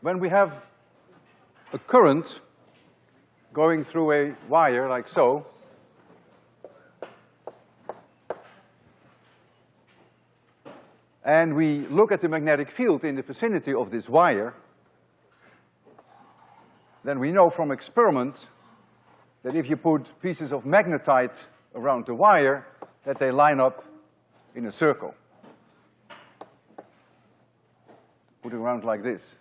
when we have a current going through a wire like so, and we look at the magnetic field in the vicinity of this wire, then we know from experiment that if you put pieces of magnetite around the wire, that they line up in a circle. Put it around like this.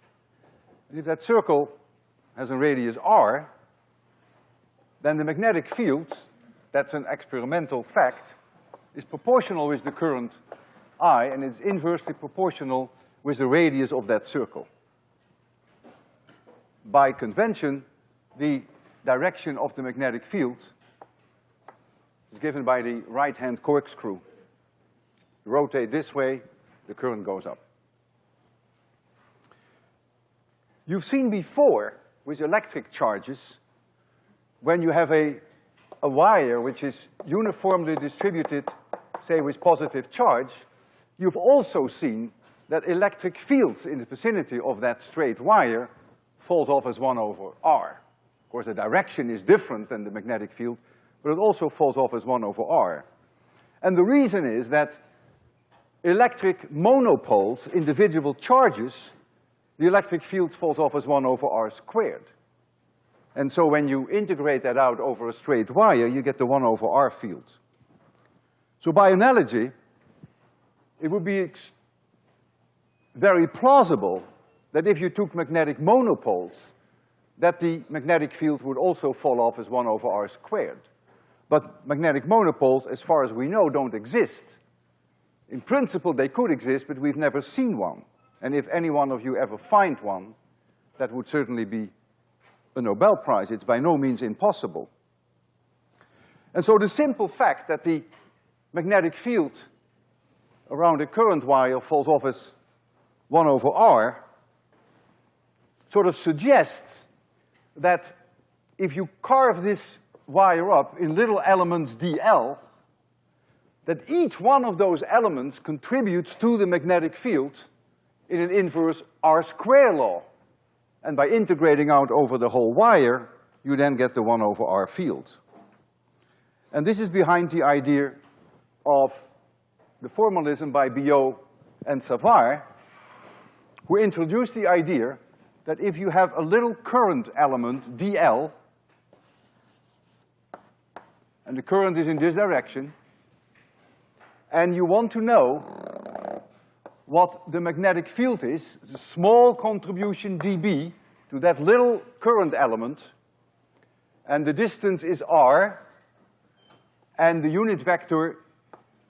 And if that circle has a radius r, then the magnetic field, that's an experimental fact, is proportional with the current I, and it's inversely proportional with the radius of that circle. By convention, the direction of the magnetic field is given by the right-hand corkscrew. Rotate this way, the current goes up. You've seen before with electric charges, when you have a, a wire which is uniformly distributed, say with positive charge, you've also seen that electric fields in the vicinity of that straight wire falls off as one over R. Of course, the direction is different than the magnetic field, but it also falls off as one over R. And the reason is that electric monopoles, individual charges, the electric field falls off as one over R squared. And so when you integrate that out over a straight wire, you get the one over R field. So by analogy, it would be very plausible that if you took magnetic monopoles, that the magnetic field would also fall off as one over R squared. But magnetic monopoles, as far as we know, don't exist. In principle, they could exist, but we've never seen one. And if any one of you ever find one, that would certainly be a Nobel Prize. It's by no means impossible. And so the simple fact that the magnetic field around a current wire falls off as one over R sort of suggests that if you carve this wire up in little elements dl, that each one of those elements contributes to the magnetic field in an inverse R square law. And by integrating out over the whole wire, you then get the one over R field. And this is behind the idea of the formalism by Biot and Savart, who introduced the idea that if you have a little current element, dl, and the current is in this direction, and you want to know what the magnetic field is, a small contribution dB to that little current element, and the distance is r, and the unit vector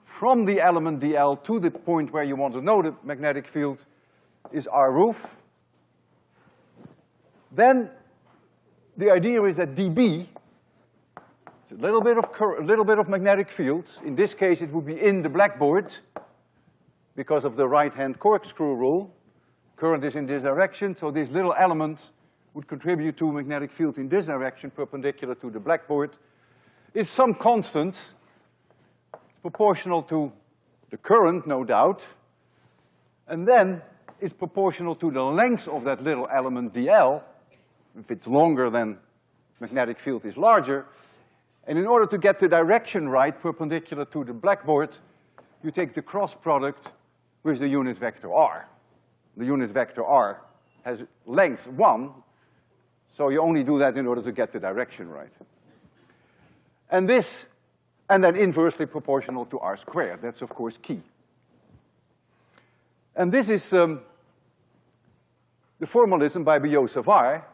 from the element dl to the point where you want to know the magnetic field is r roof, then the idea is that dB, it's a little bit of a little bit of magnetic field. In this case, it would be in the blackboard because of the right-hand corkscrew rule. Current is in this direction, so this little element would contribute to a magnetic field in this direction perpendicular to the blackboard. It's some constant, proportional to the current, no doubt, and then it's proportional to the length of that little element dl, if it's longer than magnetic field is larger. And in order to get the direction right, perpendicular to the blackboard, you take the cross product with the unit vector r. The unit vector r has length one, so you only do that in order to get the direction right. And this, and then inversely proportional to r squared, that's of course key. And this is um, the formalism by Biot-Savart,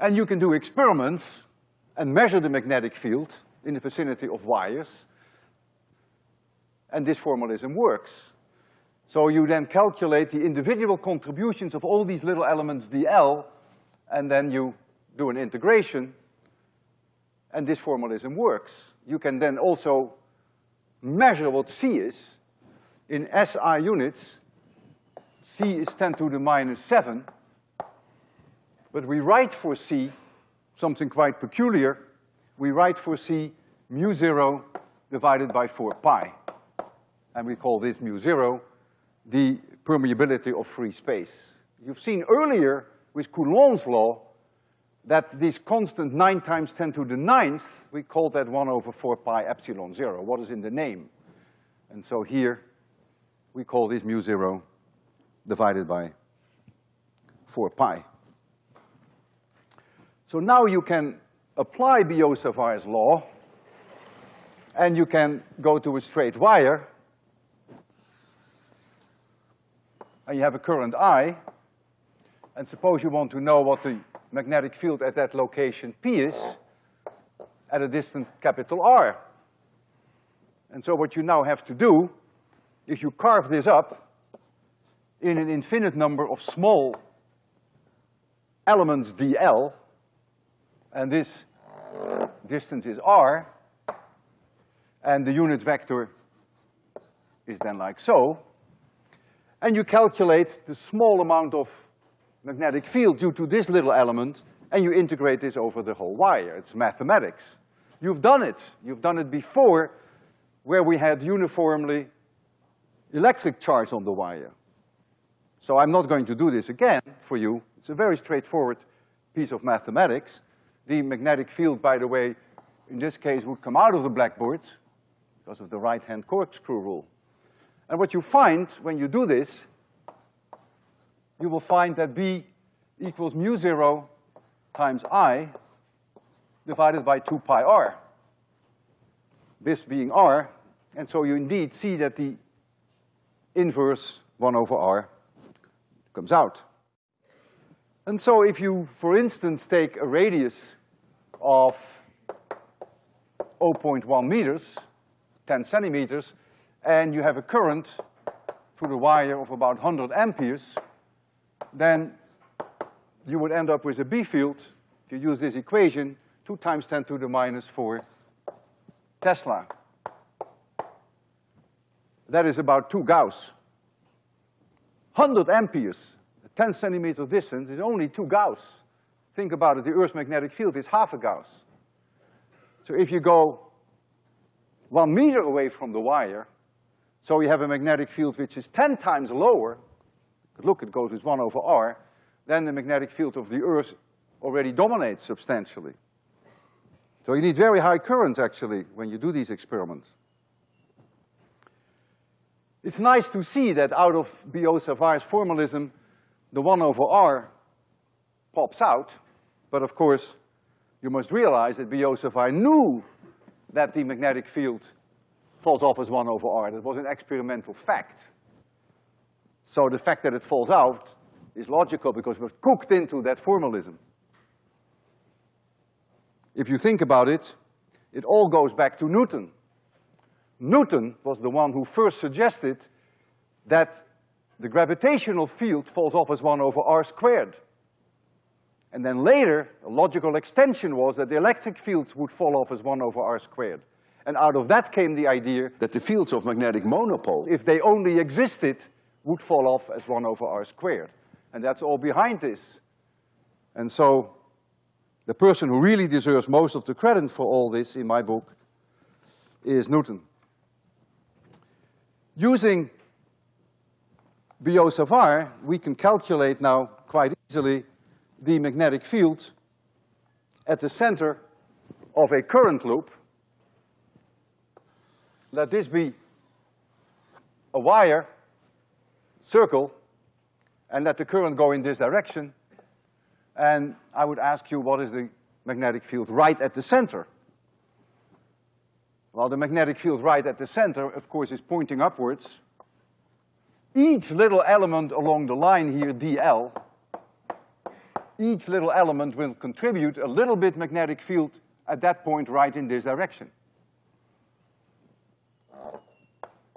and you can do experiments and measure the magnetic field in the vicinity of wires, and this formalism works. So you then calculate the individual contributions of all these little elements dl, and then you do an integration, and this formalism works. You can then also measure what C is. In SI units, C is ten to the minus seven, but we write for C something quite peculiar. We write for C mu zero divided by four pi. And we call this mu zero the permeability of free space. You've seen earlier with Coulomb's law that this constant nine times ten to the ninth, we call that one over four pi epsilon zero, what is in the name. And so here, we call this mu zero divided by four pi. So now you can apply Biot-Savart's law, and you can go to a straight wire, and you have a current I, and suppose you want to know what the magnetic field at that location P is, at a distance capital R. And so what you now have to do is you carve this up in an infinite number of small elements dl, and this distance is r, and the unit vector is then like so. And you calculate the small amount of magnetic field due to this little element, and you integrate this over the whole wire. It's mathematics. You've done it. You've done it before where we had uniformly electric charge on the wire. So I'm not going to do this again for you. It's a very straightforward piece of mathematics. The magnetic field, by the way, in this case would come out of the blackboard because of the right-hand corkscrew rule. And what you find when you do this, you will find that B equals mu zero times I divided by two pi R. This being R, and so you indeed see that the inverse one over R comes out. And so if you, for instance, take a radius of 0.1 meters, 10 centimeters, and you have a current through the wire of about 100 amperes, then you would end up with a B field, if you use this equation, two times ten to the minus four Tesla. That is about two Gauss. 100 amperes, a 10 centimeter distance is only two Gauss. Think about it, the Earth's magnetic field is half a Gauss. So if you go one meter away from the wire, so you have a magnetic field which is ten times lower, look, it goes with one over R, then the magnetic field of the Earth already dominates substantially. So you need very high currents, actually, when you do these experiments. It's nice to see that out of Biot-Savart's formalism, the one over R pops out, but of course, you must realize that Biot-Savart knew that the magnetic field falls off as one over R. That was an experimental fact. So the fact that it falls out is logical because was cooked into that formalism. If you think about it, it all goes back to Newton. Newton was the one who first suggested that the gravitational field falls off as one over r squared. And then later, a logical extension was that the electric fields would fall off as one over r squared. And out of that came the idea that the fields of magnetic monopole, if they only existed, would fall off as one over r squared. And that's all behind this. And so, the person who really deserves most of the credit for all this in my book is Newton. Using Biot-Savart, we can calculate now quite easily the magnetic field at the center of a current loop. Let this be a wire, circle, and let the current go in this direction. And I would ask you, what is the magnetic field right at the center? Well, the magnetic field right at the center, of course, is pointing upwards. Each little element along the line here, dl, each little element will contribute a little bit magnetic field at that point right in this direction.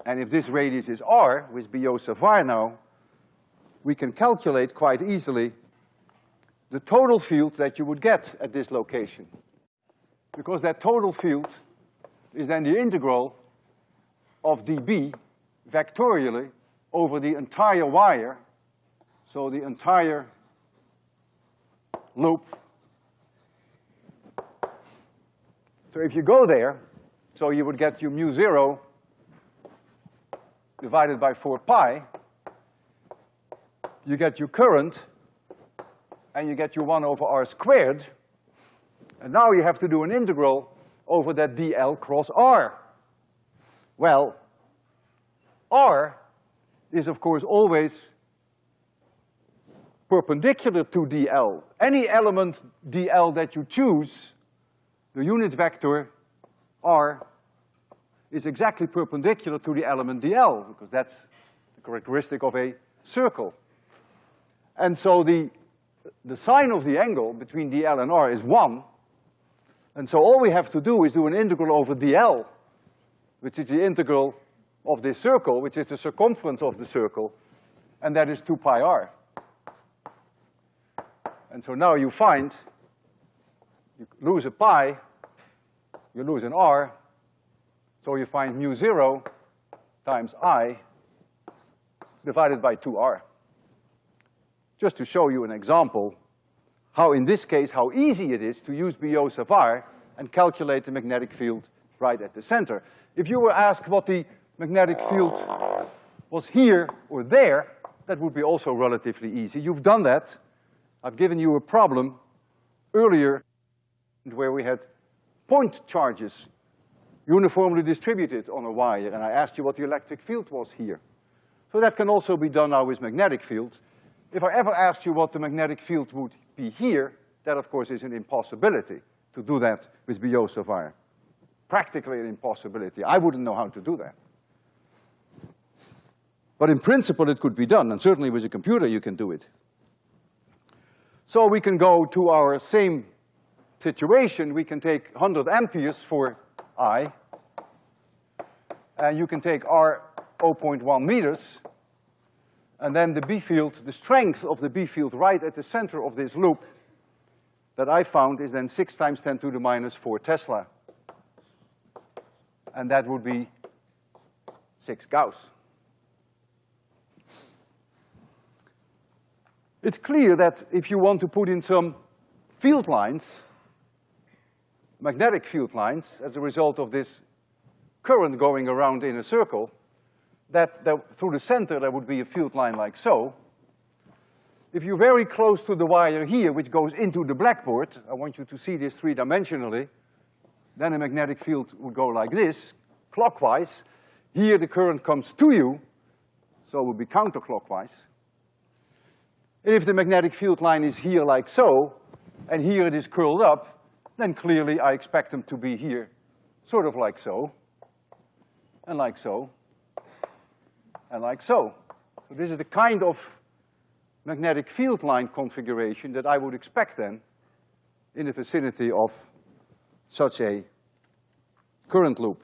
And if this radius is r, with Biot-Savart now, we can calculate quite easily the total field that you would get at this location. Because that total field is then the integral of dB vectorially over the entire wire, so the entire loop. So if you go there, so you would get your mu zero divided by four pi, you get your current, and you get your one over R squared, and now you have to do an integral over that dl cross R. Well, R is of course always perpendicular to dl. Any element dl that you choose, the unit vector R is exactly perpendicular to the element dl, because that's the characteristic of a circle. And so the, the sine of the angle between dl and r is one, and so all we have to do is do an integral over dl, which is the integral of this circle, which is the circumference of the circle, and that is two pi r. And so now you find, you lose a pi, you lose an r, so you find mu zero times i divided by two r. Just to show you an example how in this case, how easy it is to use Biot-Savart and calculate the magnetic field right at the center. If you were asked what the magnetic field was here or there, that would be also relatively easy. You've done that. I've given you a problem earlier where we had point charges uniformly distributed on a wire, and I asked you what the electric field was here. So that can also be done now with magnetic fields. If I ever asked you what the magnetic field would be here, that of course is an impossibility to do that with Biot-Savart. Practically an impossibility. I wouldn't know how to do that. But in principle it could be done, and certainly with a computer you can do it. So we can go to our same situation, we can take hundred amperes for I, and you can take R 0.1 meters, and then the B field, the strength of the B field right at the center of this loop that I found is then six times ten to the minus four Tesla. And that would be six Gauss. It's clear that if you want to put in some field lines, magnetic field lines, as a result of this current going around in a circle, that, that through the center there would be a field line like so. If you're very close to the wire here, which goes into the blackboard, I want you to see this three-dimensionally, then a magnetic field would go like this, clockwise. Here the current comes to you, so it would be counterclockwise. And if the magnetic field line is here like so, and here it is curled up, then clearly I expect them to be here, sort of like so, and like so and like so. So this is the kind of magnetic field line configuration that I would expect then in the vicinity of such a current loop.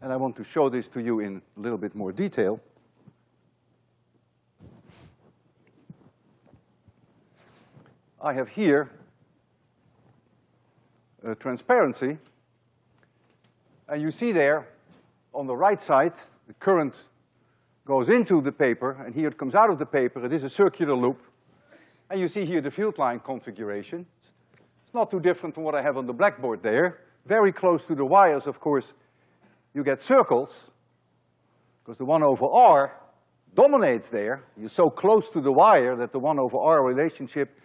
And I want to show this to you in a little bit more detail. I have here a transparency and you see there, on the right side, the current goes into the paper, and here it comes out of the paper. It is a circular loop. And you see here the field line configuration. It's not too different from what I have on the blackboard there. Very close to the wires, of course, you get circles, because the one over R dominates there. You're so close to the wire that the one over R relationship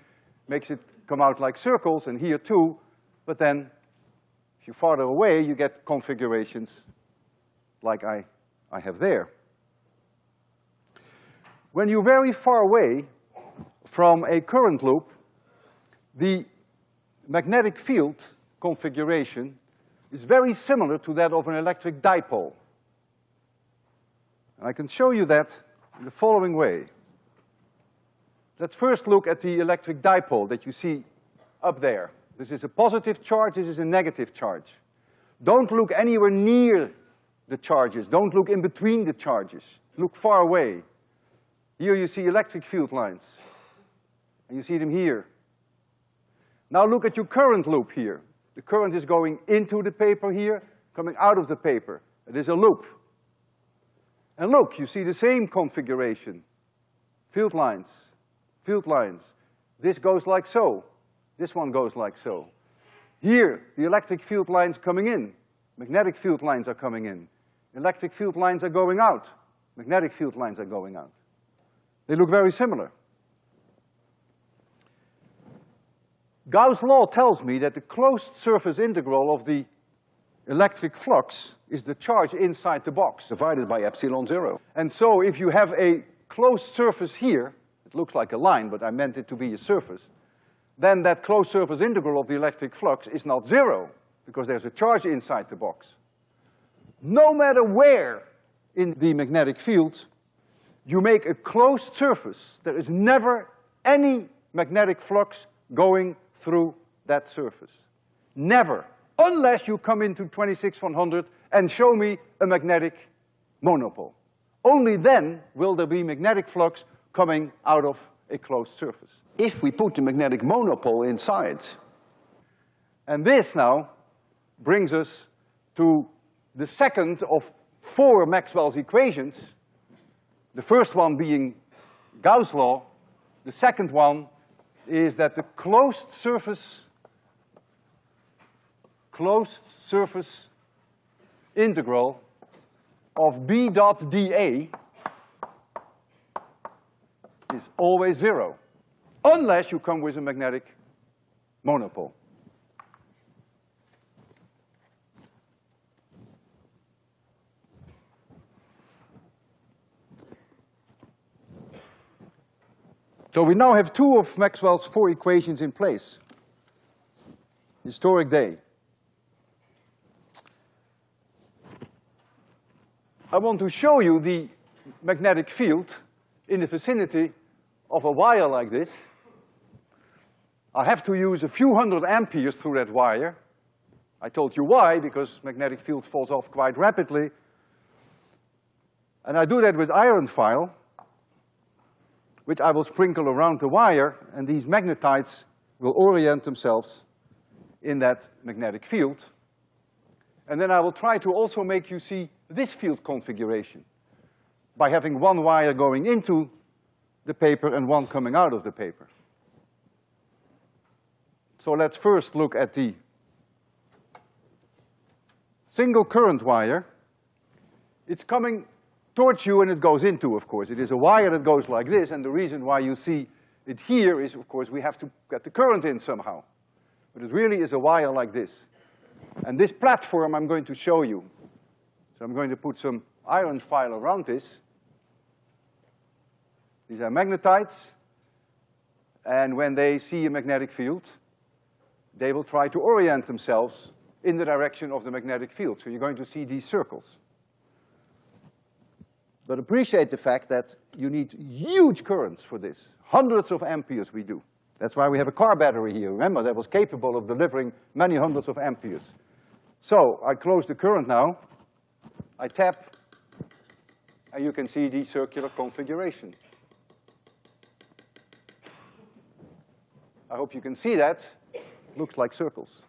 makes it come out like circles, and here too, but then if you're farther away, you get configurations like I, I have there. When you're very far away from a current loop, the magnetic field configuration is very similar to that of an electric dipole. And I can show you that in the following way. Let's first look at the electric dipole that you see up there. This is a positive charge, this is a negative charge. Don't look anywhere near the charges. Don't look in between the charges. Look far away. Here you see electric field lines. And you see them here. Now look at your current loop here. The current is going into the paper here, coming out of the paper. It is a loop. And look, you see the same configuration. Field lines, field lines. This goes like so. This one goes like so. Here, the electric field lines coming in, magnetic field lines are coming in. Electric field lines are going out. Magnetic field lines are going out. They look very similar. Gauss' law tells me that the closed surface integral of the electric flux is the charge inside the box. Divided by epsilon zero. And so if you have a closed surface here, it looks like a line, but I meant it to be a surface, then that closed surface integral of the electric flux is not zero, because there's a charge inside the box. No matter where in the magnetic field you make a closed surface, there is never any magnetic flux going through that surface. Never, unless you come into 26100 and show me a magnetic monopole. Only then will there be magnetic flux coming out of a closed surface. If we put the magnetic monopole inside. And this now brings us to the second of four Maxwell's equations, the first one being Gauss' law, the second one is that the closed surface, closed surface integral of B dot dA is always zero, unless you come with a magnetic monopole. So we now have two of Maxwell's four equations in place. Historic day. I want to show you the magnetic field in the vicinity of a wire like this. I have to use a few hundred amperes through that wire. I told you why, because magnetic field falls off quite rapidly. And I do that with iron file which I will sprinkle around the wire, and these magnetites will orient themselves in that magnetic field. And then I will try to also make you see this field configuration by having one wire going into the paper and one coming out of the paper. So let's first look at the single current wire. It's coming towards you and it goes into, of course. It is a wire that goes like this, and the reason why you see it here is, of course, we have to get the current in somehow. But it really is a wire like this. And this platform I'm going to show you. So I'm going to put some iron file around this. These are magnetites, and when they see a magnetic field, they will try to orient themselves in the direction of the magnetic field. So you're going to see these circles. But appreciate the fact that you need huge currents for this. Hundreds of amperes we do. That's why we have a car battery here, remember, that was capable of delivering many hundreds of amperes. So, I close the current now, I tap, and you can see the circular configuration. I hope you can see that. Looks like circles.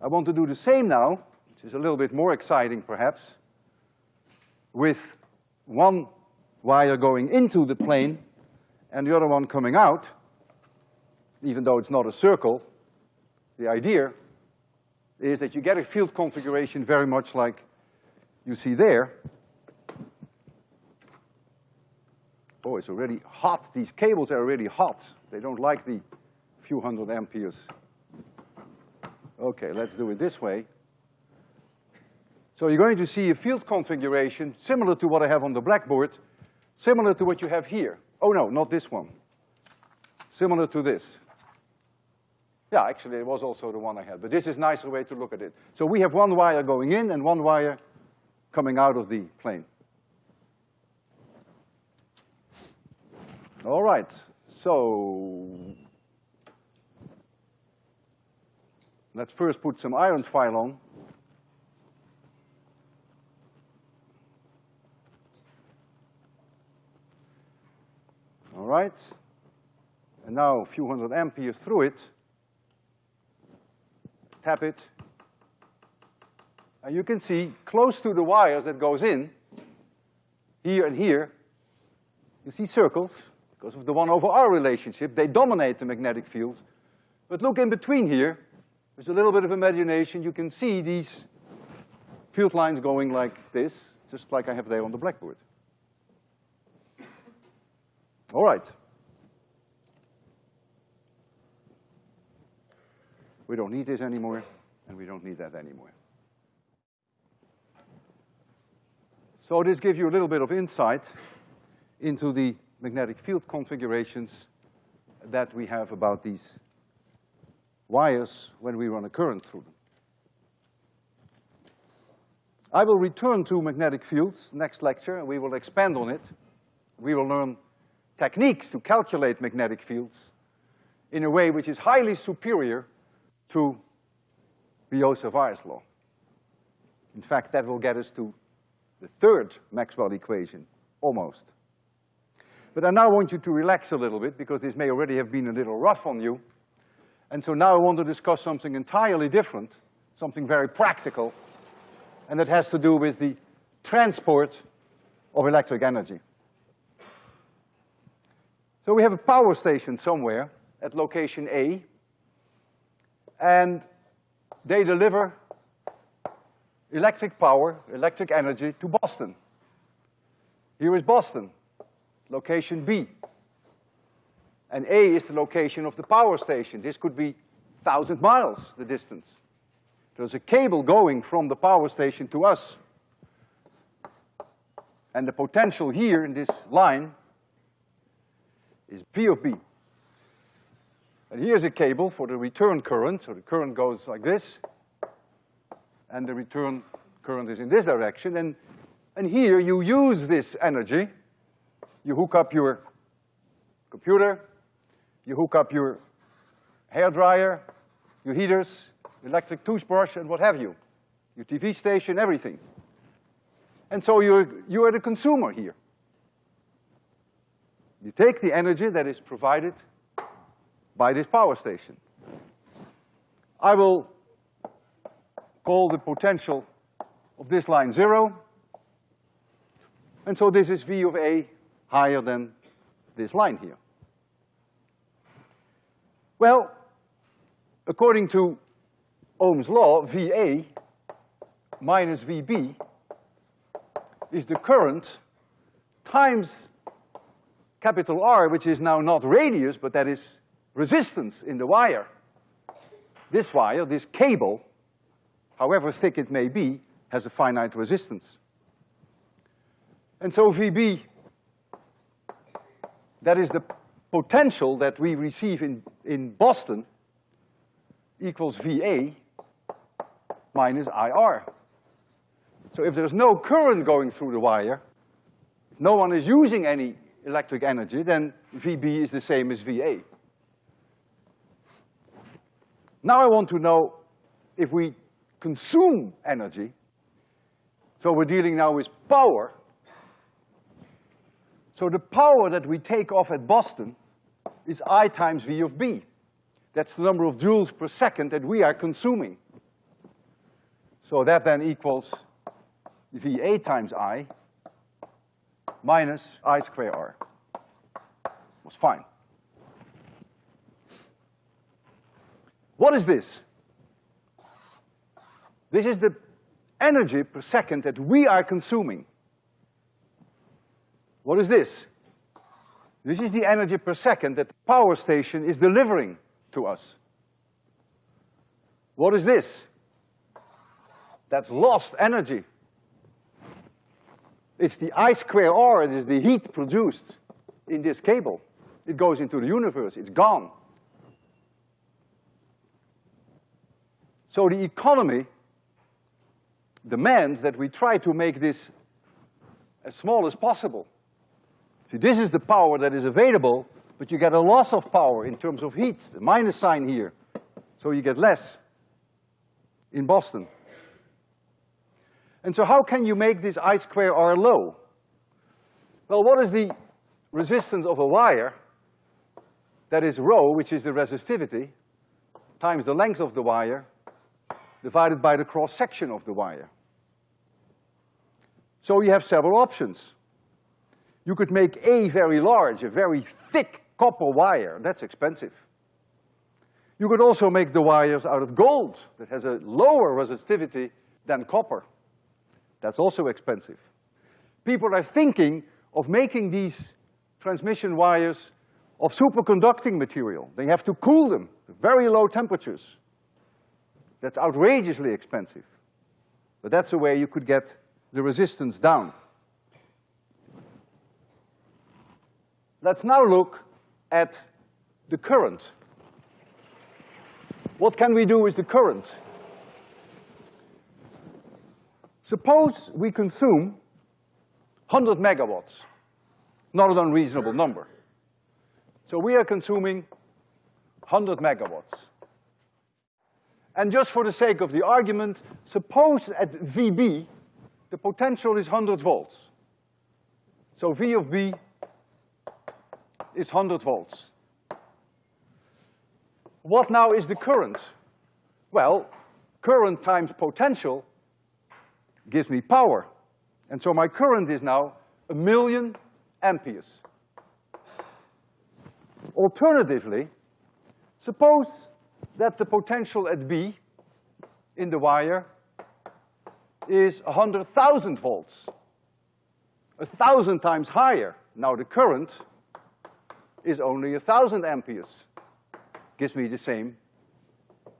I want to do the same now, which is a little bit more exciting perhaps with one wire going into the plane and the other one coming out, even though it's not a circle, the idea is that you get a field configuration very much like you see there. Oh, it's already hot. These cables are already hot. They don't like the few hundred amperes. Okay, let's do it this way. So you're going to see a field configuration similar to what I have on the blackboard, similar to what you have here. Oh no, not this one. Similar to this. Yeah, actually it was also the one I had, but this is nicer way to look at it. So we have one wire going in and one wire coming out of the plane. All right, so let's first put some iron file on. all right? And now a few hundred amperes through it, tap it, and you can see close to the wires that goes in, here and here, you see circles, because of the one over R relationship, they dominate the magnetic field. But look in between here, with a little bit of imagination, you can see these field lines going like this, just like I have there on the blackboard. All right. We don't need this anymore, and we don't need that anymore. So this gives you a little bit of insight into the magnetic field configurations that we have about these wires when we run a current through them. I will return to magnetic fields next lecture, and we will expand on it. We will learn techniques to calculate magnetic fields in a way which is highly superior to Biot-Savart's law. In fact, that will get us to the third Maxwell equation, almost. But I now want you to relax a little bit because this may already have been a little rough on you. And so now I want to discuss something entirely different, something very practical, and that has to do with the transport of electric energy. So we have a power station somewhere at location A, and they deliver electric power, electric energy to Boston. Here is Boston, location B. And A is the location of the power station. This could be thousand miles, the distance. There's a cable going from the power station to us. And the potential here in this line is V of B. And here's a cable for the return current, so the current goes like this, and the return current is in this direction, and, and here you use this energy, you hook up your computer, you hook up your hair dryer, your heaters, electric toothbrush, and what have you, your TV station, everything. And so you're, you are the consumer here. You take the energy that is provided by this power station. I will call the potential of this line zero, and so this is V of A higher than this line here. Well, according to Ohm's law, VA minus VB is the current times capital R, which is now not radius, but that is resistance in the wire. This wire, this cable, however thick it may be, has a finite resistance. And so VB, that is the potential that we receive in, in Boston, equals VA minus IR. So if there's no current going through the wire, if no one is using any electric energy, then VB is the same as VA. Now I want to know if we consume energy, so we're dealing now with power. So the power that we take off at Boston is I times V of B. That's the number of joules per second that we are consuming. So that then equals VA times I minus I square R. Was fine. What is this? This is the energy per second that we are consuming. What is this? This is the energy per second that the power station is delivering to us. What is this? That's lost energy. It's the I square R, it is the heat produced in this cable. It goes into the universe, it's gone. So the economy demands that we try to make this as small as possible. See, this is the power that is available, but you get a loss of power in terms of heat, the minus sign here. So you get less in Boston. And so how can you make this I square R low? Well, what is the resistance of a wire? That is rho, which is the resistivity, times the length of the wire, divided by the cross-section of the wire. So you have several options. You could make A very large, a very thick copper wire, that's expensive. You could also make the wires out of gold that has a lower resistivity than copper. That's also expensive. People are thinking of making these transmission wires of superconducting material. They have to cool them to very low temperatures. That's outrageously expensive. But that's a way you could get the resistance down. Let's now look at the current. What can we do with the current? Suppose we consume 100 megawatts, not an unreasonable number. So we are consuming 100 megawatts. And just for the sake of the argument, suppose at VB, the potential is 100 volts. So V of B is 100 volts. What now is the current? Well, current times potential gives me power. And so my current is now a million amperes. Alternatively, suppose that the potential at B in the wire is 100,000 volts, a thousand times higher. Now the current is only a thousand amperes, gives me the same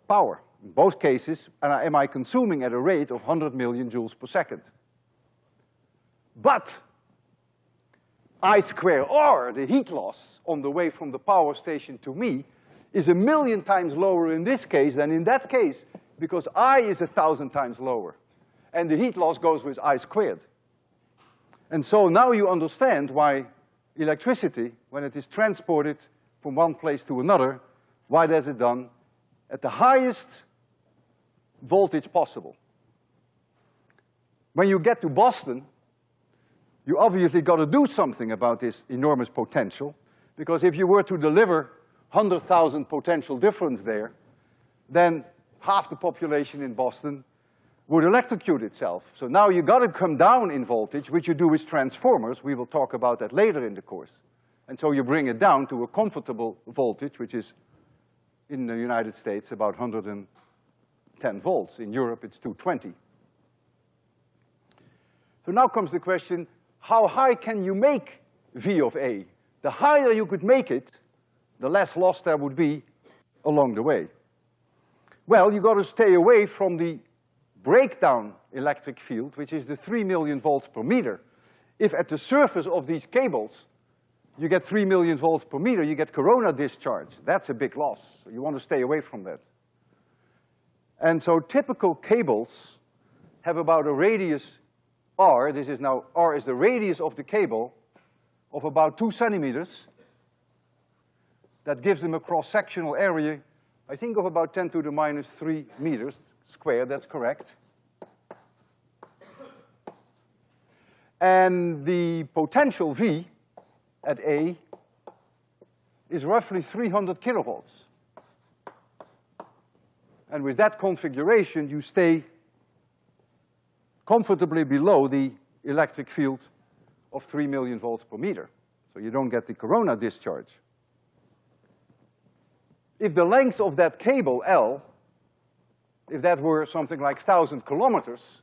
power. In both cases, and am I consuming at a rate of 100 million joules per second. But I square R, the heat loss on the way from the power station to me, is a million times lower in this case than in that case, because I is a thousand times lower. And the heat loss goes with I squared. And so now you understand why electricity, when it is transported from one place to another, why does it done at the highest voltage possible? When you get to Boston, you obviously gotta do something about this enormous potential, because if you were to deliver hundred thousand potential difference there, then half the population in Boston would electrocute itself. So now you gotta come down in voltage, which you do with transformers, we will talk about that later in the course. And so you bring it down to a comfortable voltage, which is, in the United States, about hundred and ten volts. In Europe, it's two twenty. So now comes the question, how high can you make V of A? The higher you could make it, the less loss there would be along the way. Well, you gotta stay away from the breakdown electric field, which is the three million volts per meter. If at the surface of these cables, you get three million volts per meter, you get corona discharge. That's a big loss. So you want to stay away from that. And so typical cables have about a radius R, this is now, R is the radius of the cable, of about two centimeters. That gives them a cross-sectional area, I think of about ten to the minus three meters squared, that's correct. And the potential V at A is roughly three hundred kilovolts. And with that configuration, you stay comfortably below the electric field of three million volts per meter. So you don't get the corona discharge. If the length of that cable, L, if that were something like thousand kilometers,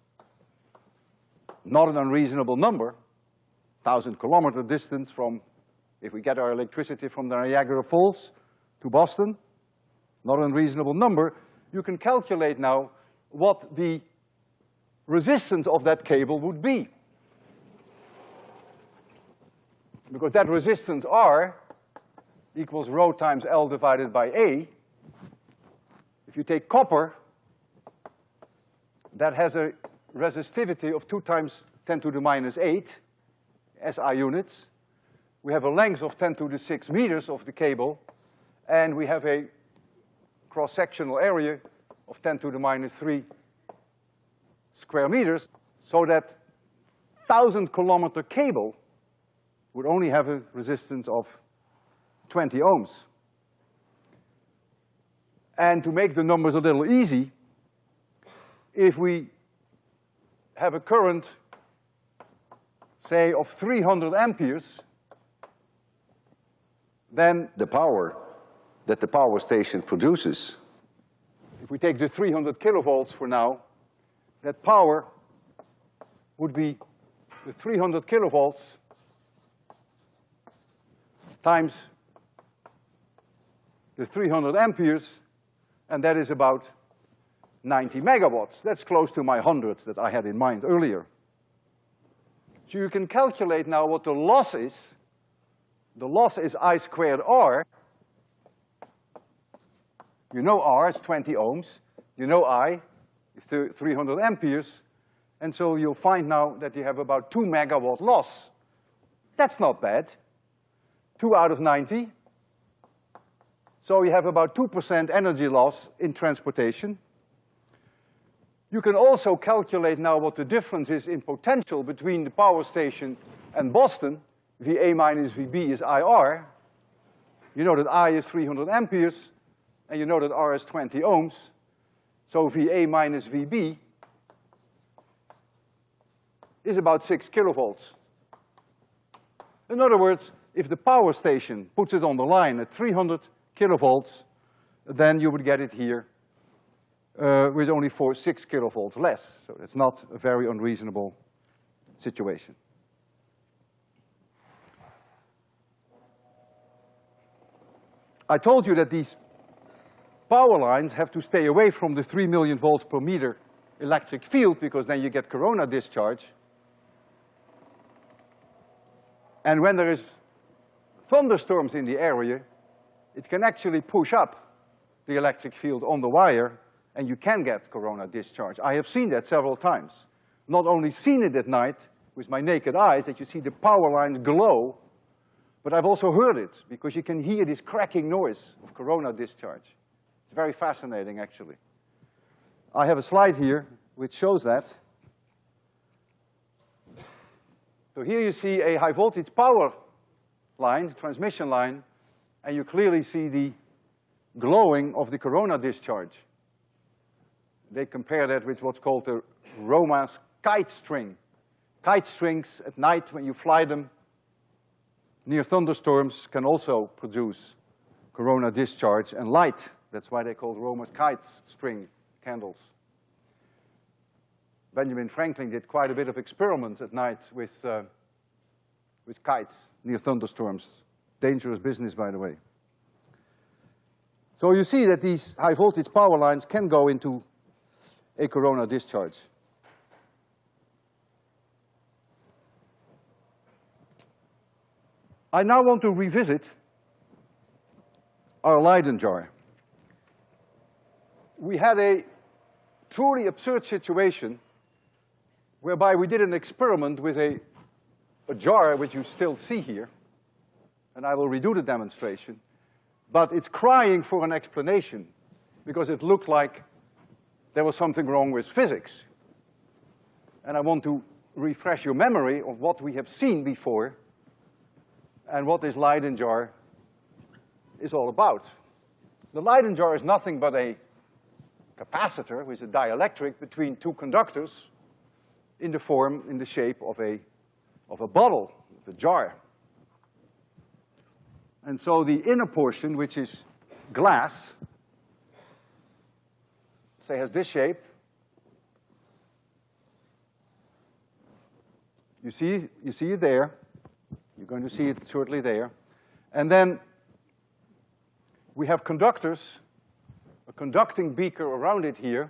not an unreasonable number, thousand kilometer distance from, if we get our electricity from the Niagara Falls to Boston, not an unreasonable number, you can calculate now what the resistance of that cable would be. Because that resistance R equals rho times L divided by A. If you take copper, that has a resistivity of two times ten to the minus eight SI units. We have a length of ten to the six meters of the cable, and we have a cross-sectional area of ten to the minus three square meters, so that thousand kilometer cable would only have a resistance of twenty ohms. And to make the numbers a little easy, if we have a current, say, of three hundred amperes, then The power that the power station produces if we take the three hundred kilovolts for now, that power would be the 300 kilovolts times the 300 amperes, and that is about 90 megawatts. That's close to my 100 that I had in mind earlier. So you can calculate now what the loss is. The loss is I squared R. You know R is 20 ohms. You know I, is 300 amperes. And so you'll find now that you have about two megawatt loss. That's not bad. Two out of 90. So you have about two percent energy loss in transportation. You can also calculate now what the difference is in potential between the power station and Boston. VA minus VB is IR. You know that I is 300 amperes, and you know that R is 20 ohms. So VA minus VB is about six kilovolts. In other words, if the power station puts it on the line at 300 kilovolts, then you would get it here uh, with only four, six kilovolts less. So it's not a very unreasonable situation. I told you that these power lines have to stay away from the three million volts per meter electric field because then you get corona discharge. And when there is thunderstorms in the area, it can actually push up the electric field on the wire and you can get corona discharge. I have seen that several times. Not only seen it at night with my naked eyes, that you see the power lines glow, but I've also heard it, because you can hear this cracking noise of corona discharge. It's very fascinating, actually. I have a slide here which shows that. So here you see a high voltage power line, transmission line, and you clearly see the glowing of the corona discharge they compare that with what's called the Roma's kite string. Kite strings at night, when you fly them near thunderstorms, can also produce corona discharge and light. That's why they call Roma's kite string candles. Benjamin Franklin did quite a bit of experiments at night with, uh, with kites near thunderstorms. Dangerous business, by the way. So you see that these high voltage power lines can go into a corona discharge. I now want to revisit our Leyden jar. We had a truly absurd situation whereby we did an experiment with a, a jar, which you still see here, and I will redo the demonstration, but it's crying for an explanation because it looked like there was something wrong with physics. And I want to refresh your memory of what we have seen before and what this Leyden jar is all about. The Leyden jar is nothing but a capacitor with a dielectric between two conductors in the form, in the shape of a, of a bottle, of a jar. And so the inner portion, which is glass, say has this shape. You see, you see it there. You're going to see it shortly there. And then we have conductors, a conducting beaker around it here.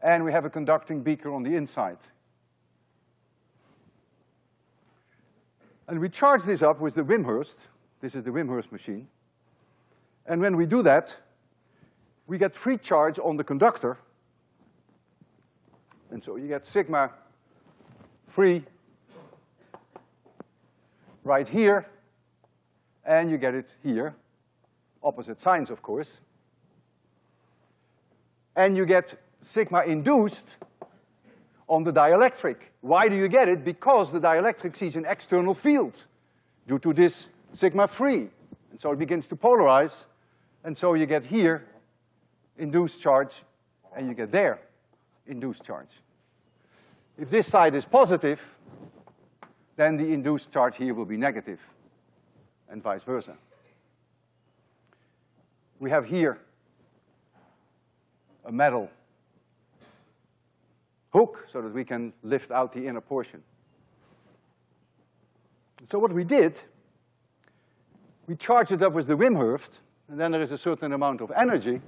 And we have a conducting beaker on the inside. And we charge this up with the Wimshurst. This is the Wimshurst machine. And when we do that, we get free charge on the conductor. And so you get sigma free right here, and you get it here, opposite signs, of course. And you get sigma induced on the dielectric. Why do you get it? Because the dielectric sees an external field due to this sigma free. And so it begins to polarize, and so you get here induced charge, and you get there induced charge. If this side is positive, then the induced charge here will be negative, and vice versa. We have here a metal hook so that we can lift out the inner portion. So what we did, we charged it up with the Wimshurst, and then there is a certain amount of energy.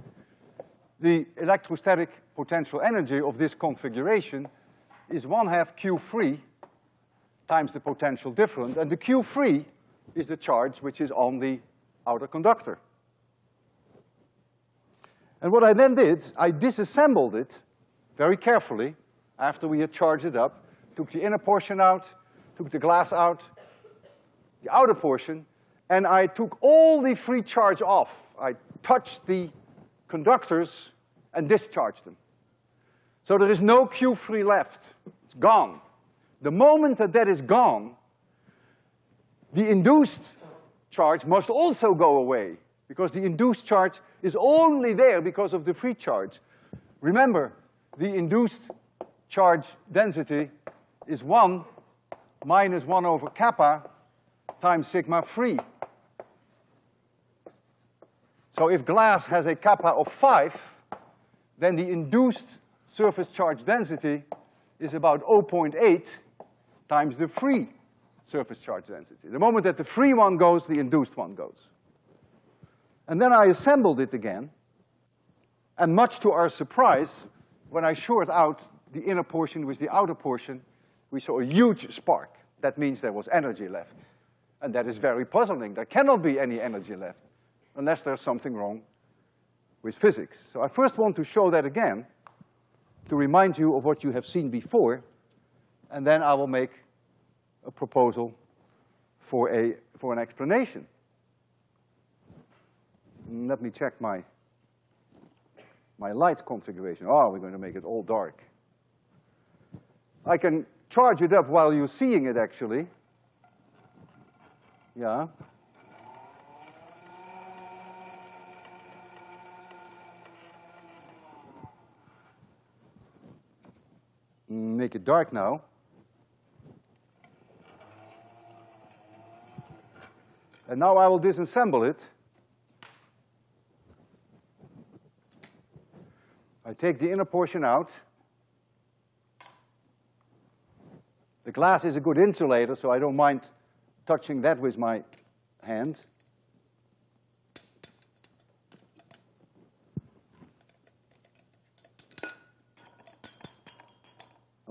The electrostatic potential energy of this configuration is one half Q free times the potential difference, and the Q free is the charge which is on the outer conductor. And what I then did, I disassembled it very carefully after we had charged it up, took the inner portion out, took the glass out, the outer portion, and I took all the free charge off. I touched the conductors and discharge them. So there is no Q free left, it's gone. The moment that that is gone, the induced charge must also go away, because the induced charge is only there because of the free charge. Remember, the induced charge density is one minus one over kappa times sigma free. So if glass has a kappa of five, then the induced surface charge density is about 0.8 times the free surface charge density. The moment that the free one goes, the induced one goes. And then I assembled it again, and much to our surprise, when I short out the inner portion with the outer portion, we saw a huge spark. That means there was energy left. And that is very puzzling. There cannot be any energy left unless there's something wrong with physics. So I first want to show that again to remind you of what you have seen before, and then I will make a proposal for a, for an explanation. Let me check my, my light configuration. Oh, we're going to make it all dark. I can charge it up while you're seeing it, actually. Yeah. Make it dark now. And now I will disassemble it. I take the inner portion out. The glass is a good insulator, so I don't mind touching that with my hand.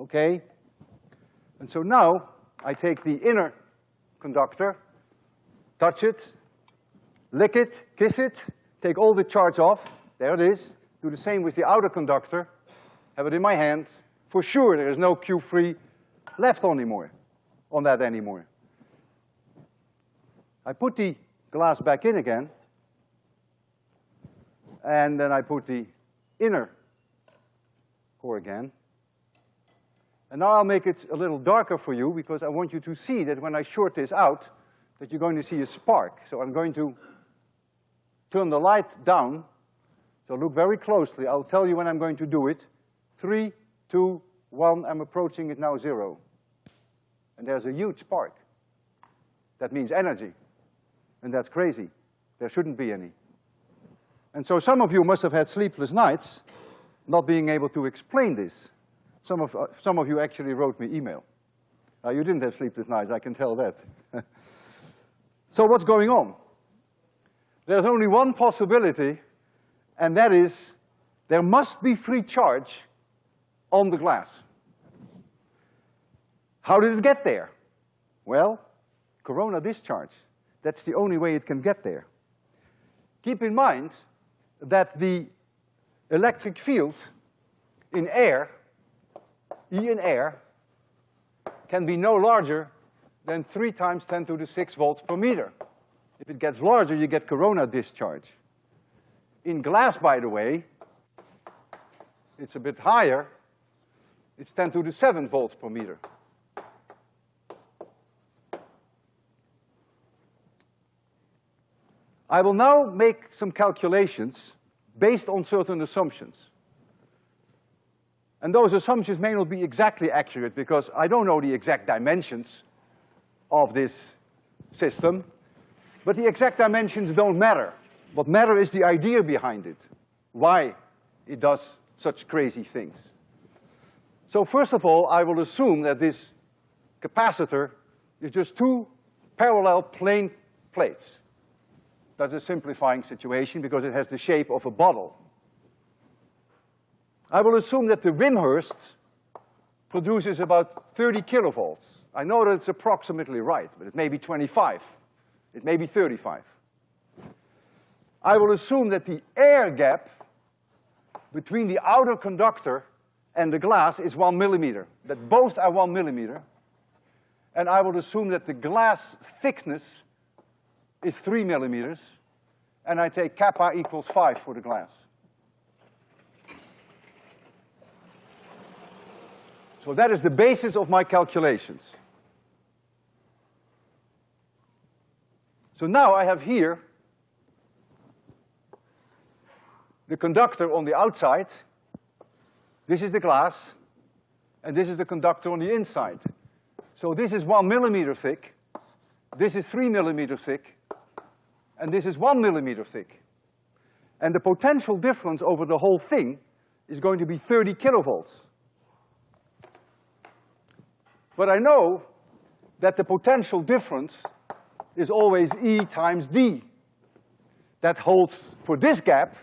Okay? And so now I take the inner conductor, touch it, lick it, kiss it, take all the charge off, there it is. Do the same with the outer conductor, have it in my hand. For sure there is no Q free left anymore, on that anymore. I put the glass back in again, and then I put the inner core again. And now I'll make it a little darker for you because I want you to see that when I short this out, that you're going to see a spark. So I'm going to turn the light down. So look very closely. I'll tell you when I'm going to do it. Three, two, one, I'm approaching it now zero. And there's a huge spark. That means energy. And that's crazy. There shouldn't be any. And so some of you must have had sleepless nights not being able to explain this. Some of, uh, some of you actually wrote me email. Uh, you didn't have sleepless nights, I can tell that. so what's going on? There's only one possibility, and that is there must be free charge on the glass. How did it get there? Well, corona discharge. That's the only way it can get there. Keep in mind that the electric field in air, E in air, can be no larger than three times ten to the six volts per meter. If it gets larger, you get corona discharge. In glass, by the way, it's a bit higher. It's ten to the seven volts per meter. I will now make some calculations based on certain assumptions. And those assumptions may not be exactly accurate because I don't know the exact dimensions of this system, but the exact dimensions don't matter. What matter is the idea behind it, why it does such crazy things. So first of all, I will assume that this capacitor is just two parallel plane plates. That's a simplifying situation because it has the shape of a bottle. I will assume that the Wimshurst produces about 30 kilovolts. I know that it's approximately right, but it may be 25. It may be 35. I will assume that the air gap between the outer conductor and the glass is one millimeter, that both are one millimeter. And I will assume that the glass thickness is three millimeters, and I take kappa equals five for the glass. So that is the basis of my calculations. So now I have here the conductor on the outside, this is the glass, and this is the conductor on the inside. So this is one millimeter thick, this is three millimeter thick, and this is one millimeter thick. And the potential difference over the whole thing is going to be thirty kilovolts. But I know that the potential difference is always E times D. That holds for this gap,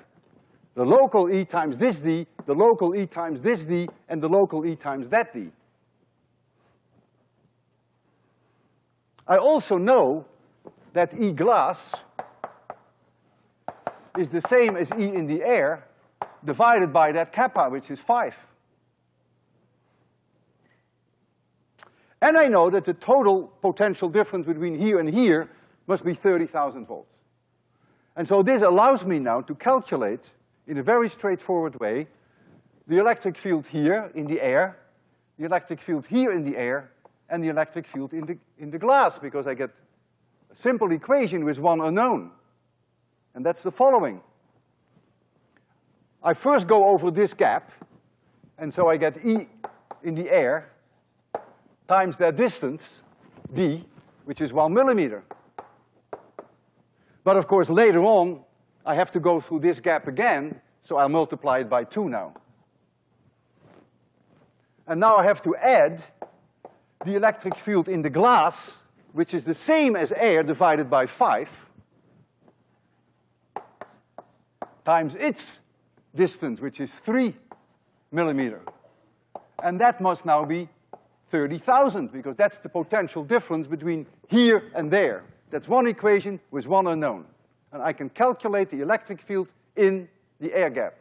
the local E times this D, the local E times this D, and the local E times that D. I also know that E glass is the same as E in the air divided by that kappa, which is five. And I know that the total potential difference between here and here must be thirty thousand volts. And so this allows me now to calculate, in a very straightforward way, the electric field here in the air, the electric field here in the air, and the electric field in the, in the glass, because I get a simple equation with one unknown. And that's the following. I first go over this gap, and so I get E in the air times their distance, D, which is one millimeter. But of course, later on, I have to go through this gap again, so I'll multiply it by two now. And now I have to add the electric field in the glass, which is the same as air divided by five, times its distance, which is three millimeter. And that must now be thirty thousand, because that's the potential difference between here and there. That's one equation with one unknown. And I can calculate the electric field in the air gap.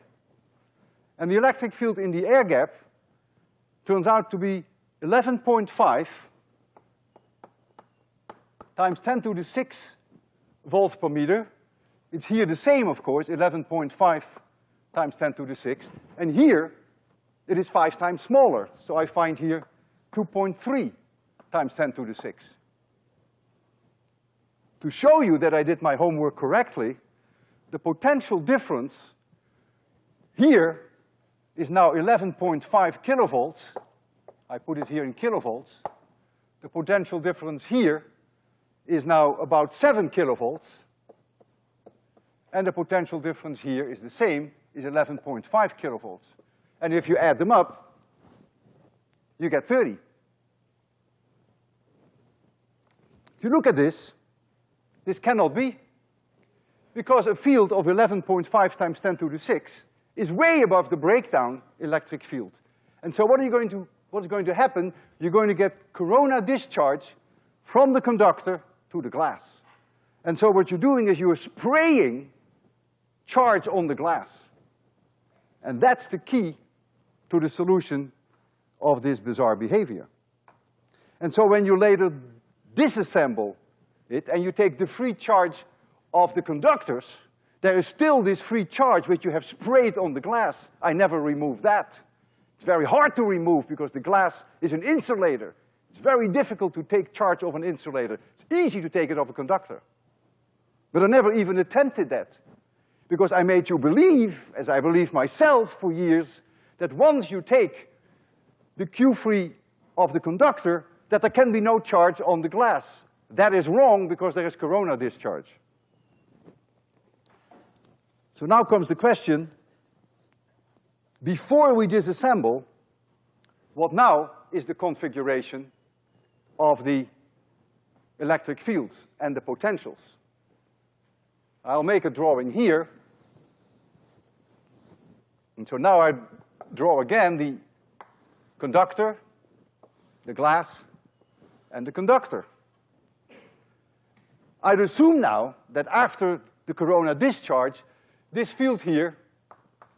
And the electric field in the air gap turns out to be eleven point five times ten to the six volts per meter. It's here the same, of course, eleven point five times ten to the six. And here, it is five times smaller. So I find here two point three times ten to the six. To show you that I did my homework correctly, the potential difference here is now eleven point five kilovolts. I put it here in kilovolts. The potential difference here is now about seven kilovolts. And the potential difference here is the same, is eleven point five kilovolts. And if you add them up, you get thirty. If you look at this, this cannot be, because a field of eleven point five times ten to the six is way above the breakdown electric field. And so what are you going to, what's going to happen? You're going to get corona discharge from the conductor to the glass. And so what you're doing is you're spraying charge on the glass. And that's the key to the solution of this bizarre behavior. And so when you later disassemble it and you take the free charge of the conductors, there is still this free charge which you have sprayed on the glass. I never remove that. It's very hard to remove because the glass is an insulator. It's very difficult to take charge of an insulator. It's easy to take it off a conductor. But I never even attempted that. Because I made you believe, as I believe myself for years, that once you take the Q free of the conductor, that there can be no charge on the glass. That is wrong because there is corona discharge. So now comes the question, before we disassemble, what now is the configuration of the electric fields and the potentials. I'll make a drawing here. And so now I draw again the conductor, the glass, and the conductor. I'd assume now that after the corona discharge, this field here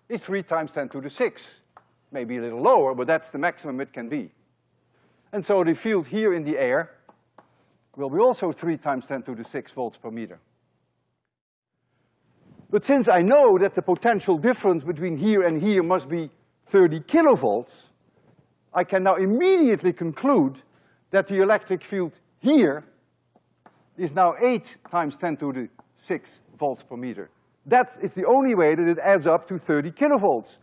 is three times ten to the six. Maybe a little lower, but that's the maximum it can be. And so the field here in the air will be also three times ten to the six volts per meter. But since I know that the potential difference between here and here must be thirty kilovolts, I can now immediately conclude that the electric field here is now eight times ten to the six volts per meter. That is the only way that it adds up to thirty kilovolts.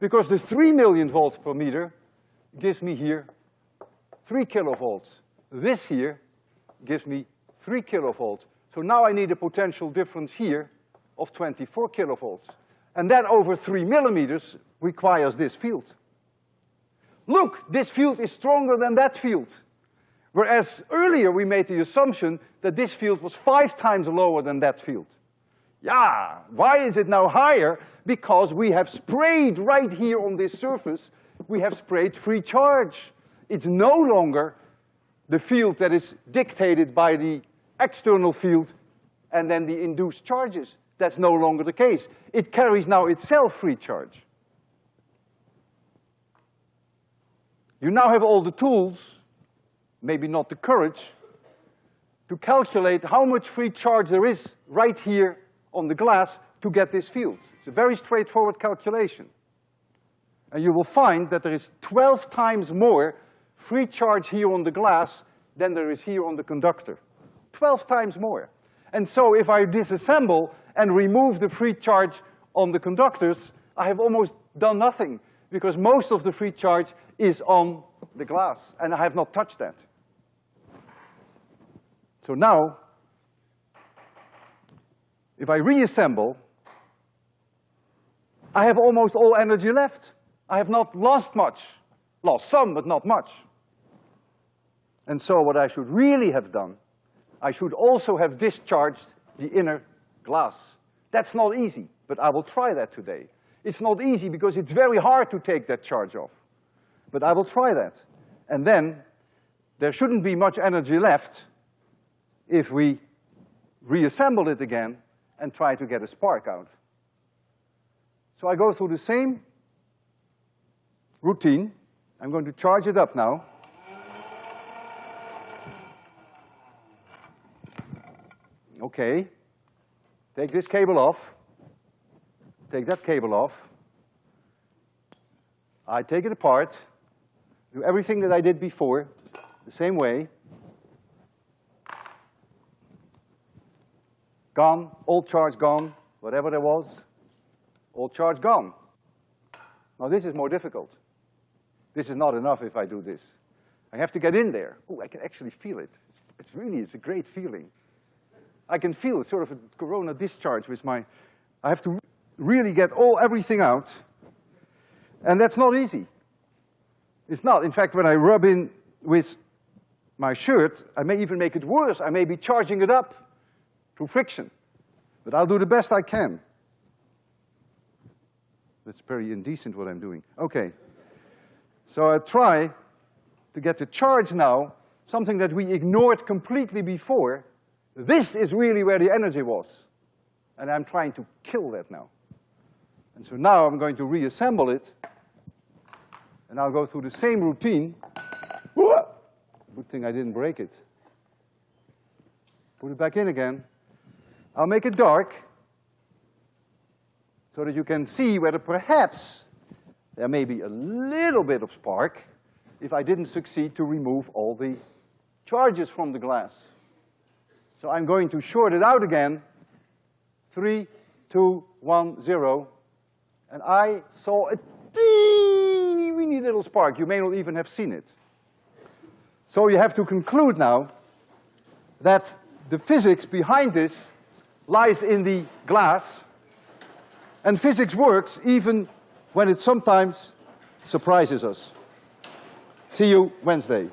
Because the three million volts per meter gives me here three kilovolts. This here gives me three kilovolts. So now I need a potential difference here of twenty-four kilovolts. And that over three millimeters requires this field. Look, this field is stronger than that field. Whereas earlier we made the assumption that this field was five times lower than that field. Yeah, why is it now higher? Because we have sprayed right here on this surface, we have sprayed free charge. It's no longer the field that is dictated by the external field and then the induced charges. That's no longer the case. It carries now itself free charge. You now have all the tools, maybe not the courage, to calculate how much free charge there is right here on the glass to get this field. It's a very straightforward calculation. And you will find that there is twelve times more free charge here on the glass than there is here on the conductor. Twelve times more. And so if I disassemble and remove the free charge on the conductors, I have almost done nothing, because most of the free charge is on the glass, and I have not touched that. So now, if I reassemble, I have almost all energy left. I have not lost much. Lost some, but not much. And so what I should really have done, I should also have discharged the inner glass. That's not easy, but I will try that today. It's not easy because it's very hard to take that charge off. But I will try that. And then, there shouldn't be much energy left if we reassemble it again and try to get a spark out. So I go through the same routine. I'm going to charge it up now. Okay. Take this cable off. Take that cable off. I take it apart, do everything that I did before, the same way. Gone, all charge gone, whatever there was, all charge gone. Now this is more difficult. This is not enough if I do this. I have to get in there. Oh, I can actually feel it. It's really, it's a great feeling. I can feel sort of a corona discharge with my, I have to really get all, everything out. And that's not easy. It's not. In fact, when I rub in with my shirt, I may even make it worse. I may be charging it up through friction. But I'll do the best I can. That's very indecent what I'm doing. Okay. So I try to get the charge now, something that we ignored completely before, this is really where the energy was. And I'm trying to kill that now. And so now I'm going to reassemble it, and I'll go through the same routine. Good thing I didn't break it. Put it back in again. I'll make it dark, so that you can see whether perhaps there may be a little bit of spark if I didn't succeed to remove all the charges from the glass. So I'm going to short it out again. Three, two, one, zero. And I saw a teeny weeny little spark. You may not even have seen it. So you have to conclude now that the physics behind this lies in the glass, and physics works even when it sometimes surprises us. See you Wednesday.